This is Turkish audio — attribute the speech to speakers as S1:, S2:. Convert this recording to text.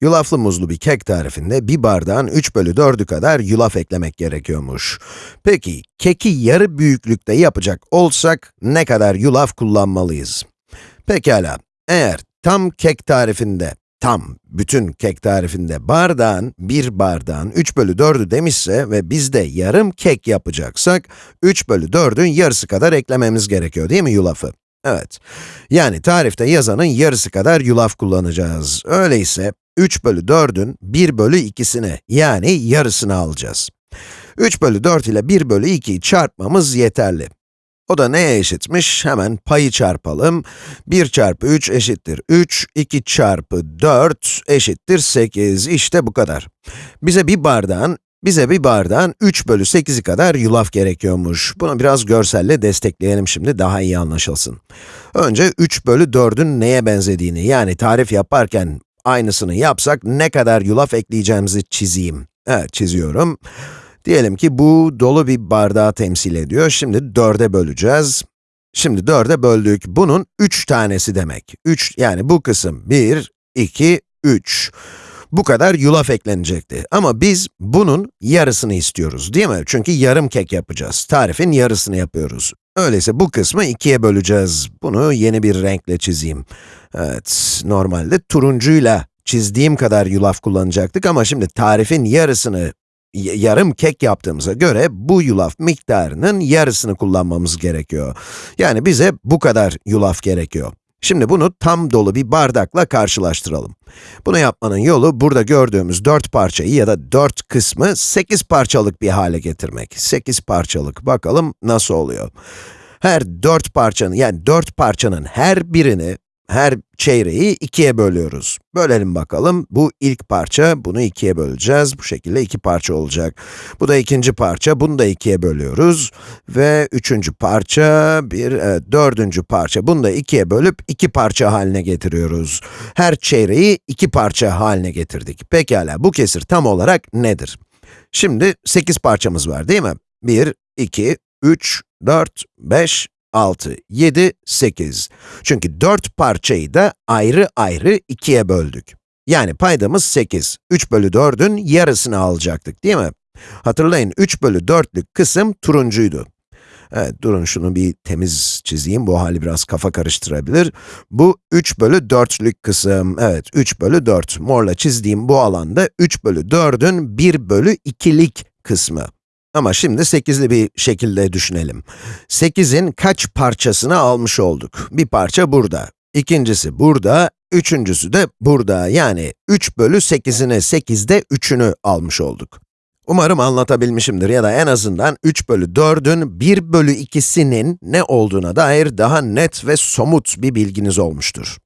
S1: Yulaflı muzlu bir kek tarifinde bir bardağın 3 bölü 4'ü kadar yulaf eklemek gerekiyormuş. Peki, keki yarı büyüklükte yapacak olsak ne kadar yulaf kullanmalıyız? Pekala, eğer tam kek tarifinde, tam bütün kek tarifinde bardağın, bir bardağın 3 bölü 4'ü demişse ve biz de yarım kek yapacaksak, 3 bölü 4'ün yarısı kadar eklememiz gerekiyor değil mi yulafı? Evet. Yani tarifte yazanın yarısı kadar yulaf kullanacağız. Öyleyse 3 bölü 4'ün 1 bölü 2'sini yani yarısını alacağız. 3 bölü 4 ile 1 bölü 2'yi çarpmamız yeterli. O da neye eşitmiş? Hemen payı çarpalım. 1 çarpı 3 eşittir 3, 2 çarpı 4 eşittir 8. İşte bu kadar. Bize bir bardağın, bize bir bardağın 3 bölü 8'i kadar yulaf gerekiyormuş. Bunu biraz görselle destekleyelim şimdi, daha iyi anlaşılsın. Önce 3 bölü 4'ün neye benzediğini, yani tarif yaparken aynısını yapsak ne kadar yulaf ekleyeceğimizi çizeyim. Evet, çiziyorum. Diyelim ki bu dolu bir bardağı temsil ediyor. Şimdi 4'e böleceğiz. Şimdi 4'e böldük. Bunun 3 tanesi demek. 3, yani bu kısım 1, 2, 3. Bu kadar yulaf eklenecekti. Ama biz bunun yarısını istiyoruz, değil mi? Çünkü yarım kek yapacağız. Tarifin yarısını yapıyoruz. Öyleyse bu kısmı ikiye böleceğiz. Bunu yeni bir renkle çizeyim. Evet, normalde turuncuyla çizdiğim kadar yulaf kullanacaktık ama şimdi tarifin yarısını yarım kek yaptığımıza göre bu yulaf miktarının yarısını kullanmamız gerekiyor. Yani bize bu kadar yulaf gerekiyor. Şimdi bunu tam dolu bir bardakla karşılaştıralım. Bunu yapmanın yolu, burada gördüğümüz 4 parçayı ya da 4 kısmı 8 parçalık bir hale getirmek. 8 parçalık, bakalım nasıl oluyor. Her 4 parçanın, yani 4 parçanın her birini her çeyreği ikiye bölüyoruz. Bölelim bakalım. Bu ilk parça, bunu ikiye böleceğiz. Bu şekilde iki parça olacak. Bu da ikinci parça, bunu da ikiye bölüyoruz. Ve üçüncü parça, bir, evet, dördüncü parça. Bunu da ikiye bölüp iki parça haline getiriyoruz. Her çeyreği iki parça haline getirdik. Pekala, bu kesir tam olarak nedir? Şimdi 8 parçamız var değil mi? 1, 2, 3, 4, 5, 6, 7, 8. Çünkü 4 parçayı da ayrı ayrı ikiye böldük. Yani paydamız 8. 3 bölü 4'ün yarısını alacaktık değil mi? Hatırlayın, 3 bölü 4'lük kısım turuncuydu. Evet, durun şunu bir temiz çizeyim, bu hali biraz kafa karıştırabilir. Bu 3 bölü 4'lük kısım, evet 3 bölü 4. Morla çizdiğim bu alanda 3 bölü 4'ün 1 bölü 2'lik kısmı. Ama şimdi 8'li bir şekilde düşünelim. 8'in kaç parçasını almış olduk? Bir parça burada, ikincisi burada, üçüncüsü de burada. Yani 3 bölü 8'ini, 8'de 3'ünü almış olduk. Umarım anlatabilmişimdir ya da en azından 3 bölü 4'ün 1 bölü 2'sinin ne olduğuna dair daha net ve somut bir bilginiz olmuştur.